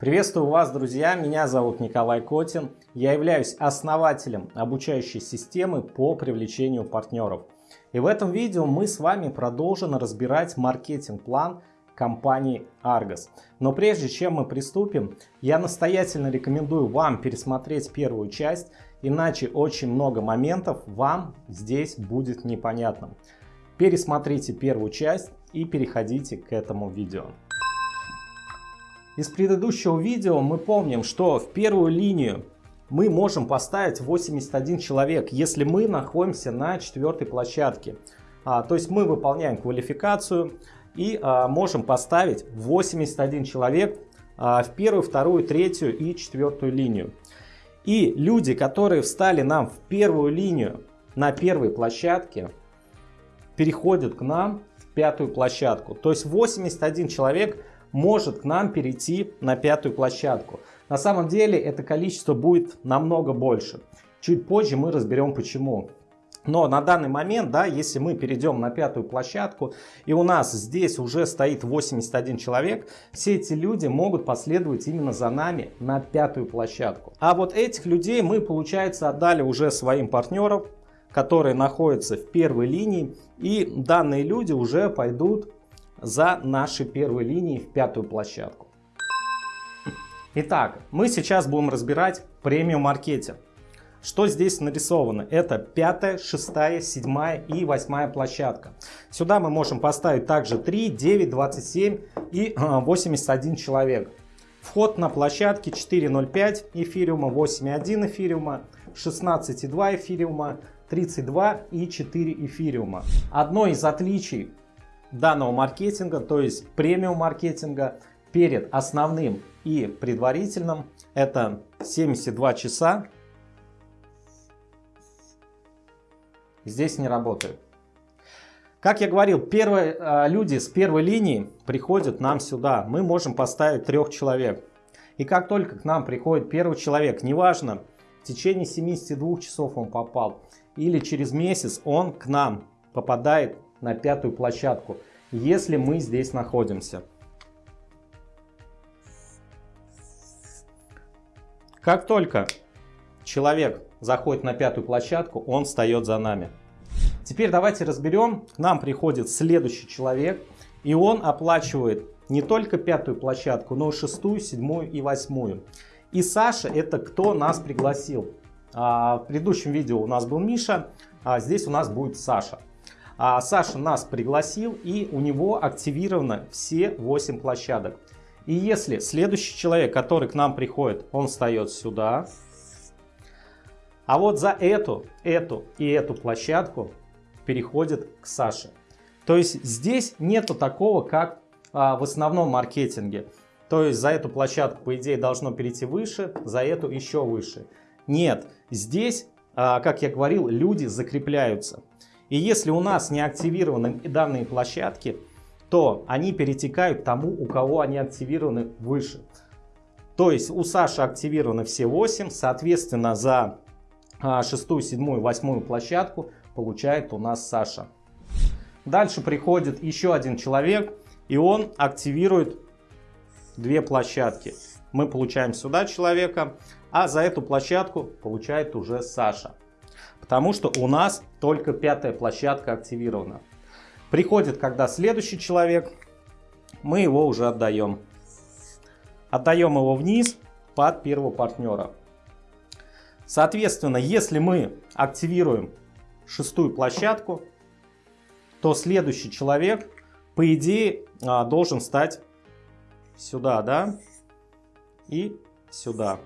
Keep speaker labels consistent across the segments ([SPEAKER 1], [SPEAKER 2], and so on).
[SPEAKER 1] Приветствую вас, друзья! Меня зовут Николай Котин. Я являюсь основателем обучающей системы по привлечению партнеров. И в этом видео мы с вами продолжим разбирать маркетинг-план компании Argos. Но прежде чем мы приступим, я настоятельно рекомендую вам пересмотреть первую часть, иначе очень много моментов вам здесь будет непонятным. Пересмотрите первую часть и переходите к этому видео. Из предыдущего видео мы помним, что в первую линию мы можем поставить 81 человек, если мы находимся на четвертой площадке. А, то есть мы выполняем квалификацию и а, можем поставить 81 человек а, в первую, вторую, третью и четвертую линию. И люди, которые встали нам в первую линию на первой площадке, переходят к нам в пятую площадку. То есть 81 человек может к нам перейти на пятую площадку. На самом деле это количество будет намного больше. Чуть позже мы разберем почему. Но на данный момент, да, если мы перейдем на пятую площадку, и у нас здесь уже стоит 81 человек, все эти люди могут последовать именно за нами на пятую площадку. А вот этих людей мы, получается, отдали уже своим партнерам, которые находятся в первой линии, и данные люди уже пойдут за нашей первой линией в пятую площадку. Итак, мы сейчас будем разбирать премиум маркетинг. Что здесь нарисовано? Это пятая, шестая, седьмая и восьмая площадка. Сюда мы можем поставить также 3, 9, 27 и 81 человек. Вход на площадке 4.05 эфириума, 8.1 эфириума, 16.2 эфириума, 32 и 4 эфириума. Одно из отличий данного маркетинга, то есть премиум маркетинга перед основным и предварительным, это 72 часа. Здесь не работает. Как я говорил, первые э, люди с первой линии приходят нам сюда. Мы можем поставить трех человек. И как только к нам приходит первый человек, неважно, в течение 72 часов он попал, или через месяц он к нам попадает на пятую площадку, если мы здесь находимся. Как только человек заходит на пятую площадку, он встает за нами. Теперь давайте разберем, к нам приходит следующий человек, и он оплачивает не только пятую площадку, но и шестую, седьмую и восьмую. И Саша это кто нас пригласил. А, в предыдущем видео у нас был Миша, а здесь у нас будет Саша. А Саша нас пригласил и у него активировано все 8 площадок. И если следующий человек, который к нам приходит, он встает сюда, а вот за эту, эту и эту площадку переходит к Саше. То есть здесь нету такого, как а, в основном маркетинге. То есть за эту площадку, по идее, должно перейти выше, за эту еще выше. Нет, здесь, а, как я говорил, люди закрепляются. И если у нас не активированы данные площадки, то они перетекают тому, у кого они активированы выше. То есть у Саши активированы все 8, соответственно за а, шестую, седьмую, восьмую площадку получает у нас Саша. Дальше приходит еще один человек, и он активирует две площадки. Мы получаем сюда человека, а за эту площадку получает уже Саша. Потому что у нас только пятая площадка активирована. Приходит, когда следующий человек, мы его уже отдаем. Отдаем его вниз под первого партнера. Соответственно, если мы активируем шестую площадку, то следующий человек, по идее, а, должен стать сюда, да, и сюда.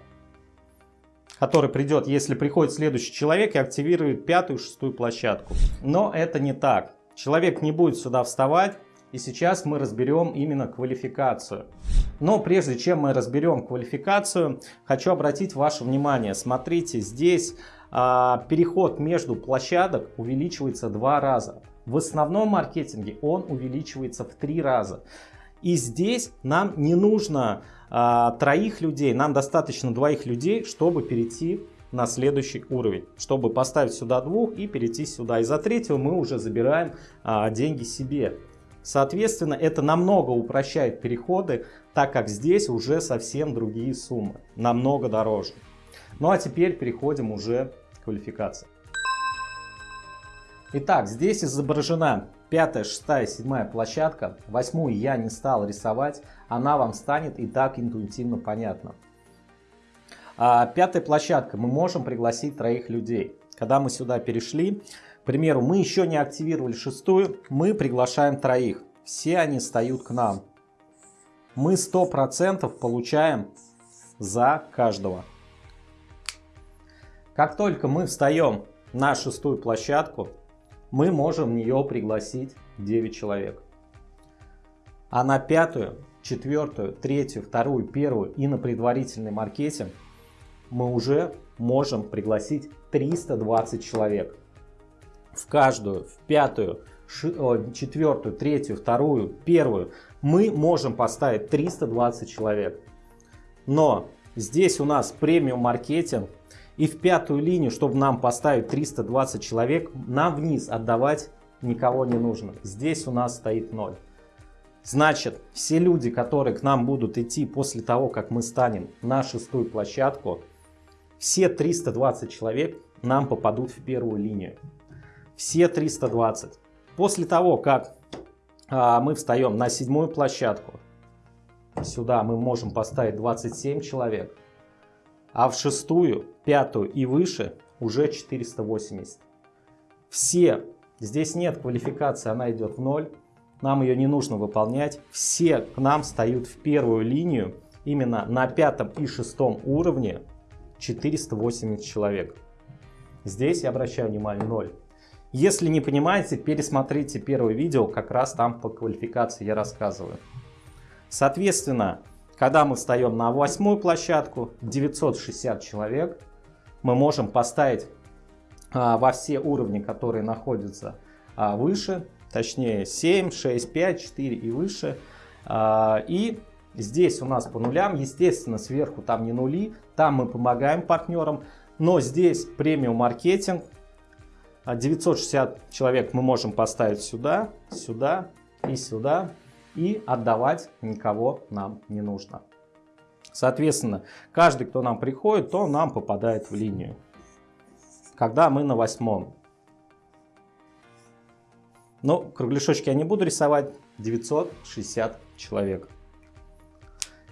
[SPEAKER 1] Который придет, если приходит следующий человек и активирует пятую, шестую площадку. Но это не так. Человек не будет сюда вставать, и сейчас мы разберем именно квалификацию. Но прежде чем мы разберем квалификацию, хочу обратить ваше внимание. Смотрите, здесь а, переход между площадок увеличивается два раза. В основном маркетинге он увеличивается в три раза. И здесь нам не нужно а, троих людей, нам достаточно двоих людей, чтобы перейти на следующий уровень, чтобы поставить сюда двух и перейти сюда. И за третьего мы уже забираем а, деньги себе. Соответственно, это намного упрощает переходы, так как здесь уже совсем другие суммы, намного дороже. Ну а теперь переходим уже к квалификации. Итак, здесь изображена пятая, шестая, седьмая площадка. Восьмую я не стал рисовать, она вам станет и так интуитивно понятна. А пятая площадка, мы можем пригласить троих людей. Когда мы сюда перешли, к примеру, мы еще не активировали шестую, мы приглашаем троих. Все они встают к нам. Мы 100% получаем за каждого. Как только мы встаем на шестую площадку, мы можем в нее пригласить 9 человек. А на пятую, четвертую, третью, вторую, первую и на предварительный маркетинг мы уже можем пригласить 320 человек. В каждую, в пятую, четвертую, третью, вторую, первую мы можем поставить 320 человек. Но здесь у нас премиум маркетинг и в пятую линию, чтобы нам поставить 320 человек, нам вниз отдавать никого не нужно. Здесь у нас стоит 0. Значит, все люди, которые к нам будут идти после того, как мы станем на шестую площадку, все 320 человек нам попадут в первую линию. Все 320. После того, как а, мы встаем на седьмую площадку, сюда мы можем поставить 27 человек а в шестую, пятую и выше уже 480. Все, здесь нет квалификации, она идет в ноль, нам ее не нужно выполнять. Все к нам встают в первую линию, именно на пятом и шестом уровне 480 человек. Здесь я обращаю внимание 0. Если не понимаете, пересмотрите первое видео, как раз там по квалификации я рассказываю. Соответственно, когда мы встаем на восьмую площадку, 960 человек, мы можем поставить а, во все уровни, которые находятся а, выше, точнее 7, 6, 5, 4 и выше. А, и здесь у нас по нулям, естественно, сверху там не нули, там мы помогаем партнерам, но здесь премиум маркетинг, 960 человек мы можем поставить сюда, сюда и сюда и отдавать никого нам не нужно. Соответственно, каждый, кто нам приходит, то нам попадает в линию. Когда мы на восьмом. Но кругляшочки я не буду рисовать. 960 человек.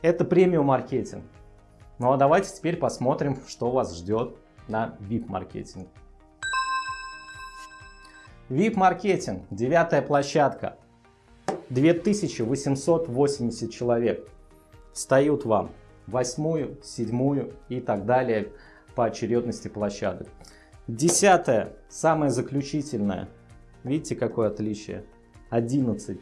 [SPEAKER 1] Это премиум маркетинг. Ну а давайте теперь посмотрим, что вас ждет на VIP маркетинг. VIP маркетинг, девятая площадка. 2880 человек встают вам восьмую, седьмую и так далее по очередности площадок. Десятое, самое заключительное. Видите, какое отличие? 11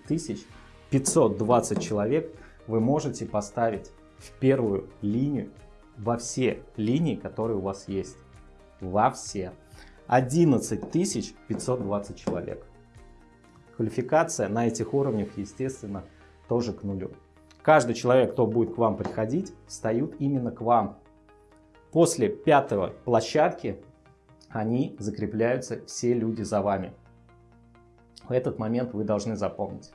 [SPEAKER 1] 520 человек вы можете поставить в первую линию во все линии, которые у вас есть. Во все. 11 520 человек. Квалификация на этих уровнях, естественно, тоже к нулю. Каждый человек, кто будет к вам приходить, встают именно к вам. После пятой площадки они закрепляются все люди за вами. В этот момент вы должны запомнить.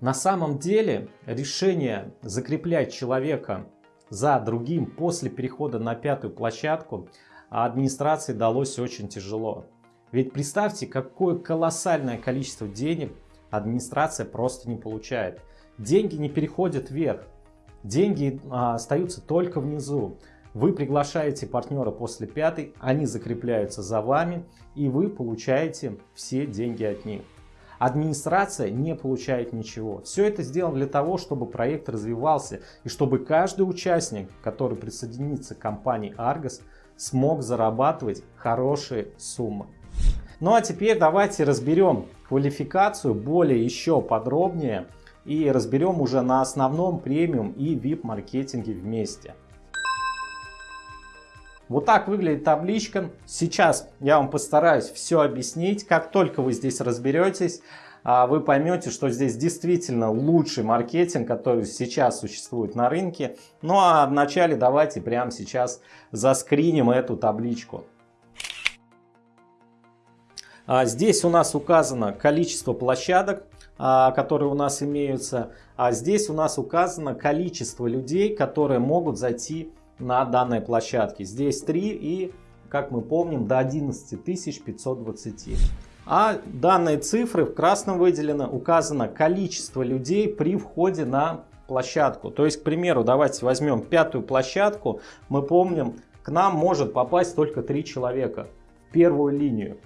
[SPEAKER 1] На самом деле решение закреплять человека за другим после перехода на пятую площадку администрации далось очень тяжело. Ведь представьте, какое колоссальное количество денег администрация просто не получает. Деньги не переходят вверх, деньги а, остаются только внизу. Вы приглашаете партнера после пятой, они закрепляются за вами, и вы получаете все деньги от них. Администрация не получает ничего. Все это сделано для того, чтобы проект развивался и чтобы каждый участник, который присоединится к компании Argos, смог зарабатывать хорошие суммы. Ну а теперь давайте разберем квалификацию более еще подробнее и разберем уже на основном премиум и VIP маркетинге вместе. Вот так выглядит табличка. Сейчас я вам постараюсь все объяснить. Как только вы здесь разберетесь, а, вы поймете, что здесь действительно лучший маркетинг, который сейчас существует на рынке. Ну а вначале давайте прямо сейчас заскриним эту табличку. А здесь у нас указано количество площадок. а, которые у нас имеются. А здесь у нас указано количество людей, которые могут зайти на данной площадке. Здесь 3 и, как мы помним, до 11 520. А данные цифры в красном выделено, указано количество людей при входе на площадку. То есть, к примеру, давайте возьмем пятую площадку. Мы помним, к нам может попасть только 3 человека в первую линию.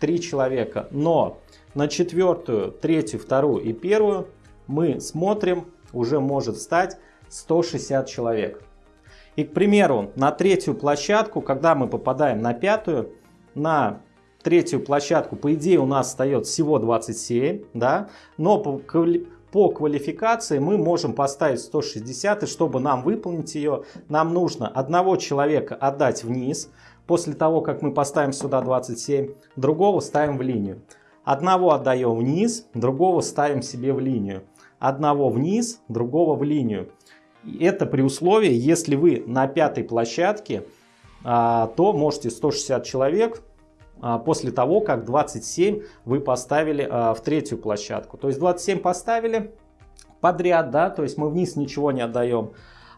[SPEAKER 1] 3 человека. Но на четвертую, третью, вторую и первую мы смотрим, уже может стать 160 человек. И, к примеру, на третью площадку, когда мы попадаем на пятую, на третью площадку, по идее, у нас остается всего 27, да, но по, по квалификации мы можем поставить 160, и чтобы нам выполнить ее, нам нужно одного человека отдать вниз, после того, как мы поставим сюда 27, другого ставим в линию. Одного отдаем вниз, другого ставим себе в линию. Одного вниз, другого в линию. Это при условии, если вы на пятой площадке, а, то можете 160 человек а, после того, как 27 вы поставили а, в третью площадку. То есть 27 поставили подряд, да, то есть мы вниз ничего не отдаем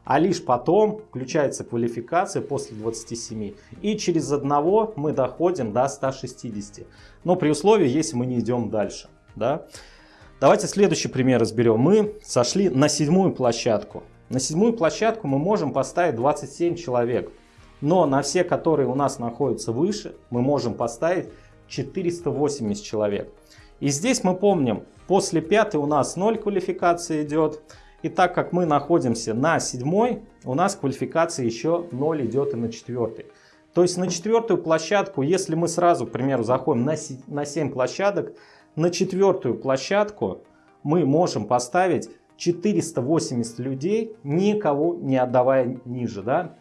[SPEAKER 1] а лишь потом включается квалификация после 27. И через одного мы доходим до 160. Но при условии, если мы не идем дальше. Да? Давайте следующий пример разберем. Мы сошли на седьмую площадку. На седьмую площадку мы можем поставить 27 человек. Но на все, которые у нас находятся выше, мы можем поставить 480 человек. И здесь мы помним, после пятой у нас 0 квалификации идет. И так как мы находимся на седьмой, у нас квалификация еще 0 идет и на четвертый. То есть на четвертую площадку, если мы сразу, к примеру, заходим на, на 7 площадок, на четвертую площадку мы можем поставить 480 людей, никого не отдавая ниже, да,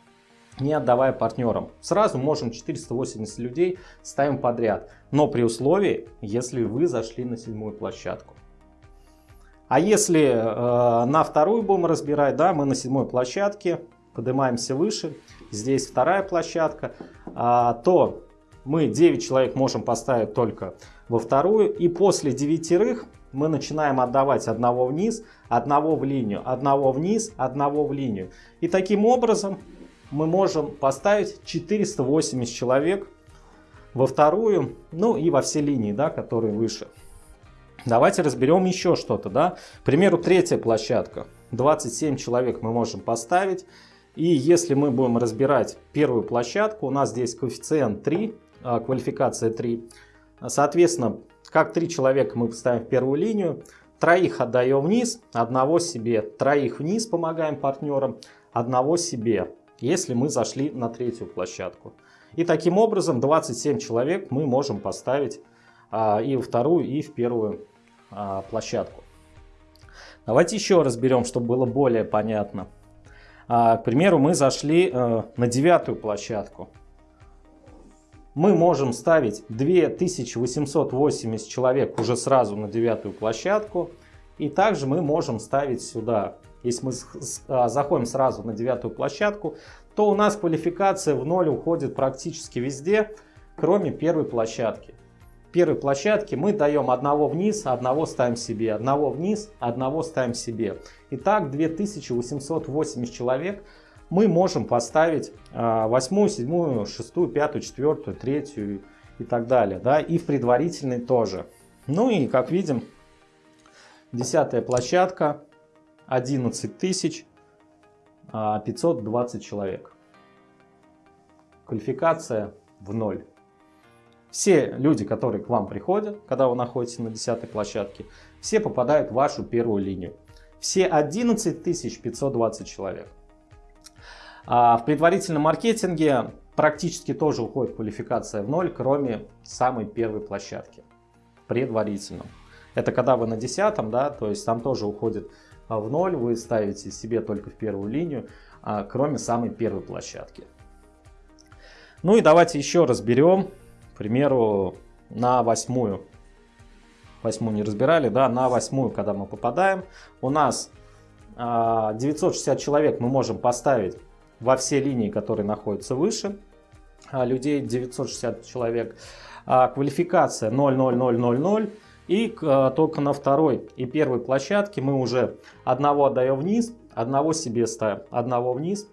[SPEAKER 1] не отдавая партнерам. Сразу можем 480 людей ставим подряд, но при условии, если вы зашли на седьмую площадку. А если э, на вторую будем разбирать, да, мы на седьмой площадке, поднимаемся выше, здесь вторая площадка, э, то мы 9 человек можем поставить только во вторую. И после девятерых мы начинаем отдавать одного вниз, одного в линию, одного вниз, одного в линию. И таким образом мы можем поставить 480 человек во вторую, ну и во все линии, да, которые выше. Давайте разберем еще что-то. Да? К примеру, третья площадка. 27 человек мы можем поставить. И если мы будем разбирать первую площадку, у нас здесь коэффициент 3, а, квалификация 3. Соответственно, как 3 человека мы поставим в первую линию, троих отдаем вниз, одного себе, троих вниз помогаем партнерам, одного себе, если мы зашли на третью площадку. И таким образом 27 человек мы можем поставить а, и в вторую, и в первую а, площадку. Давайте еще разберем, чтобы было более понятно. А, к примеру, мы зашли а, на девятую площадку. Мы можем ставить 2880 человек уже сразу на девятую площадку. И также мы можем ставить сюда, если мы а, заходим сразу на девятую площадку, то у нас квалификация в ноль уходит практически везде, кроме первой площадки первой площадке мы даем одного вниз, одного ставим себе, одного вниз, одного ставим себе. Итак, 2880 человек мы можем поставить а, восьмую, седьмую, шестую, пятую, четвертую, третью и так далее. Да? И в предварительной тоже. Ну и как видим, десятая площадка, 11 тысяч 520 а, человек. Квалификация в ноль. Все люди, которые к вам приходят, когда вы находитесь на 10 площадке, все попадают в вашу первую линию. Все 11 520 человек. А в предварительном маркетинге практически тоже уходит квалификация в ноль, кроме самой первой площадки. Предварительном. Это когда вы на 10, да, то есть там тоже уходит а, в ноль, вы ставите себе только в первую линию, а, кроме самой первой площадки. Ну и давайте еще разберем к примеру, на восьмую, восьмую не разбирали, да, на восьмую, когда мы попадаем, у нас 960 а, человек мы можем поставить во все линии, которые находятся выше, а людей 960 человек, а квалификация 00000, И только на второй и первой площадке мы уже одного отдаем вниз, одного себе ставим, одного вниз,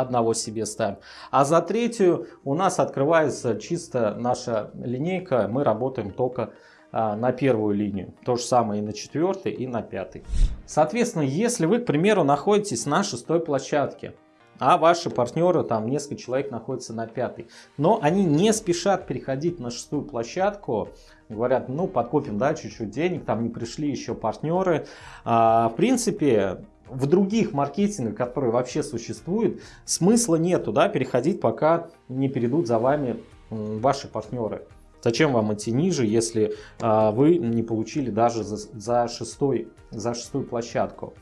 [SPEAKER 1] одного себе ставим. А за третью у нас открывается чисто наша линейка, мы работаем только а, на первую линию. То же самое и на четвертой, и на пятой. Соответственно, если вы, к примеру, находитесь на шестой площадке, а ваши партнеры, там несколько человек находятся на пятой, но они не спешат переходить на шестую площадку, говорят, ну подкопим, да, чуть-чуть денег, там не пришли еще партнеры. А, в принципе, в других маркетингах, которые вообще существуют, смысла нету, да, переходить, пока не перейдут за вами ваши партнеры. Зачем вам идти ниже, если а, вы не получили даже за, за, шестой, за шестую площадку?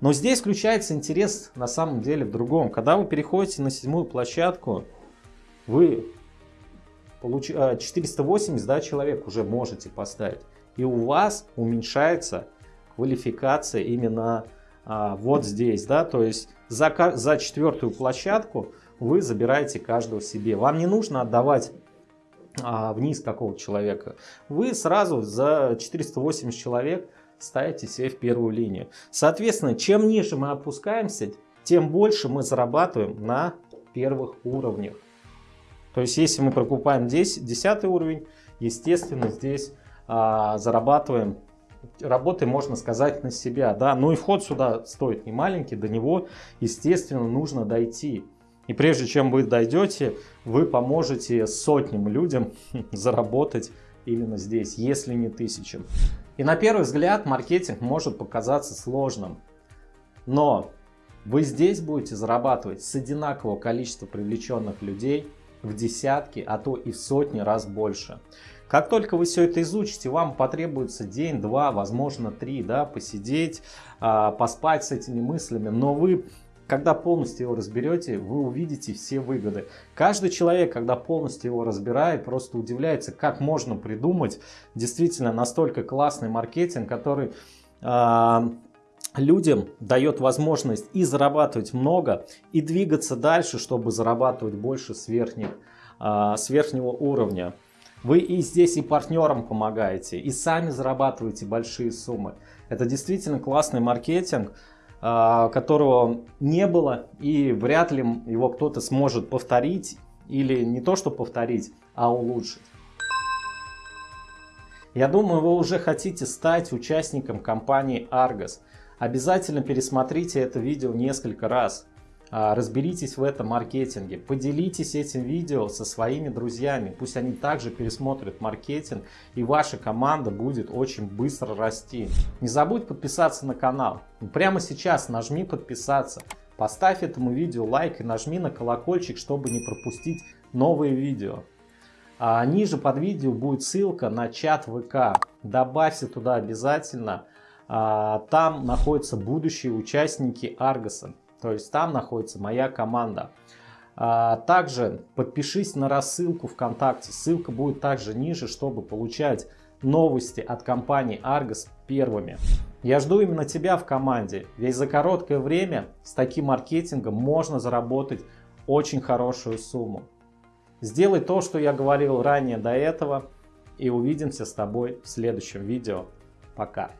[SPEAKER 1] Но здесь включается интерес на самом деле в другом. Когда вы переходите на седьмую площадку, вы получ... 480 а, да, человек уже можете поставить. И у вас уменьшается квалификация именно а, вот здесь. да, То есть за, за четвертую площадку вы забираете каждого себе. Вам не нужно отдавать а, вниз какого человека. Вы сразу за 480 человек ставите себе в первую линию. Соответственно, чем ниже мы опускаемся, тем больше мы зарабатываем на первых уровнях. То есть, если мы прокупаем 10, 10 уровень, естественно, здесь а, зарабатываем, работаем, можно сказать, на себя. Да? Ну и вход сюда стоит не маленький, до него, естественно, нужно дойти. И прежде чем вы дойдете, вы поможете сотням людям заработать именно здесь, если не тысячам. И на первый взгляд маркетинг может показаться сложным, но вы здесь будете зарабатывать с одинакового количества привлеченных людей в десятки, а то и в сотни раз больше. Как только вы все это изучите, вам потребуется день, два, возможно три, да, посидеть, а, поспать с этими мыслями, но вы когда полностью его разберете, вы увидите все выгоды. Каждый человек, когда полностью его разбирает, просто удивляется, как можно придумать действительно настолько классный маркетинг, который э, людям дает возможность и зарабатывать много, и двигаться дальше, чтобы зарабатывать больше с, верхних, э, с верхнего уровня. Вы и здесь и партнерам помогаете, и сами зарабатываете большие суммы. Это действительно классный маркетинг. А, которого не было и вряд ли его кто-то сможет повторить или не то что повторить, а улучшить. Я думаю, вы уже хотите стать участником компании Argos. Обязательно пересмотрите это видео несколько раз. А, разберитесь в этом маркетинге, поделитесь этим видео со своими друзьями, пусть они также пересмотрят маркетинг и ваша команда будет очень быстро расти. Не забудь подписаться на канал, прямо сейчас нажми подписаться, поставь этому видео лайк и нажми на колокольчик, чтобы не пропустить новые видео. А ниже под видео будет ссылка на чат ВК, добавься туда обязательно, а, там находятся будущие участники Аргоса. То есть там находится моя команда. А, также подпишись на рассылку ВКонтакте. Ссылка будет также ниже, чтобы получать новости от компании Argos первыми. Я жду именно тебя в команде, ведь за короткое время с таким маркетингом можно заработать очень хорошую сумму. Сделай то, что я говорил ранее до этого, и увидимся с тобой в следующем видео. Пока!